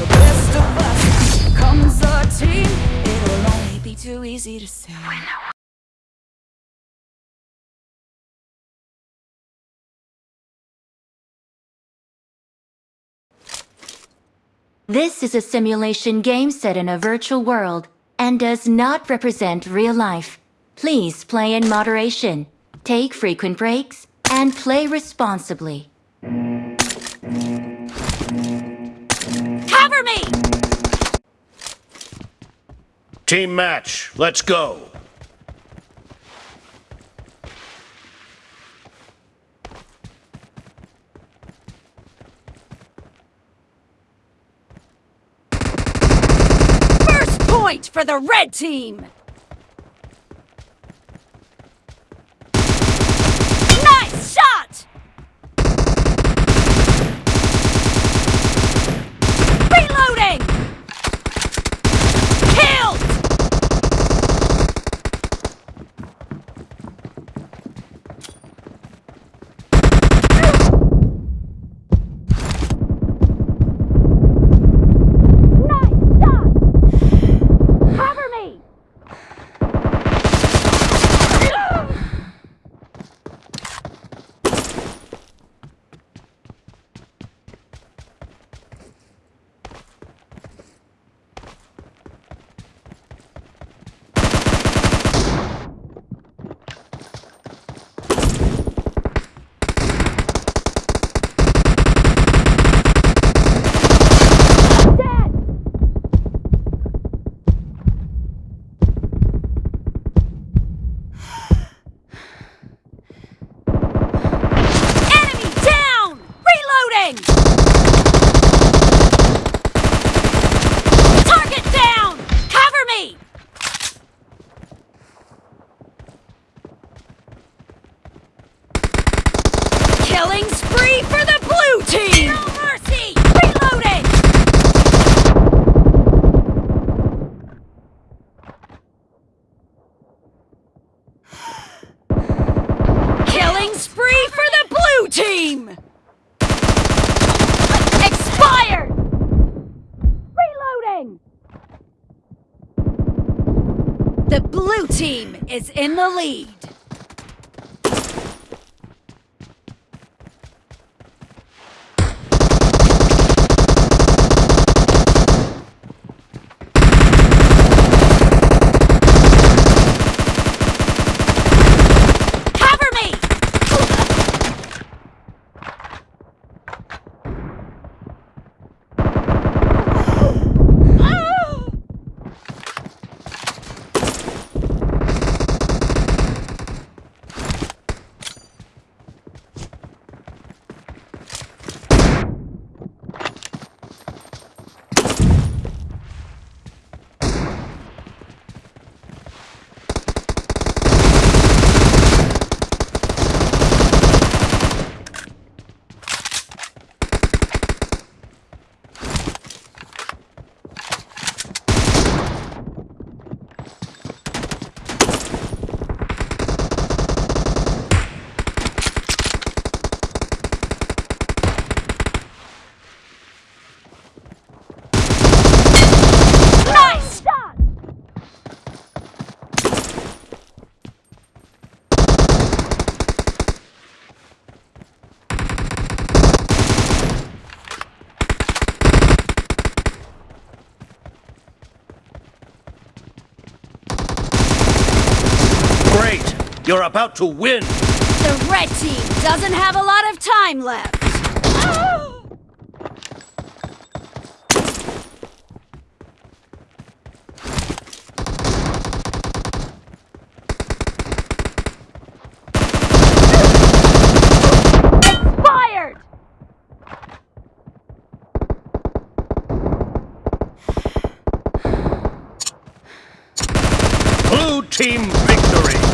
the best of us comes team. It'll only be too easy to say. This is a simulation game set in a virtual world and does not represent real life. Please play in moderation, take frequent breaks, and play responsibly. Team match, let's go. First point for the red team! Killing spree for the blue team! No mercy! Reloading! Killing spree for the blue team! Expired! Reloading! The blue team is in the lead. You're about to win! The red team doesn't have a lot of time left. Expired! Blue team victory!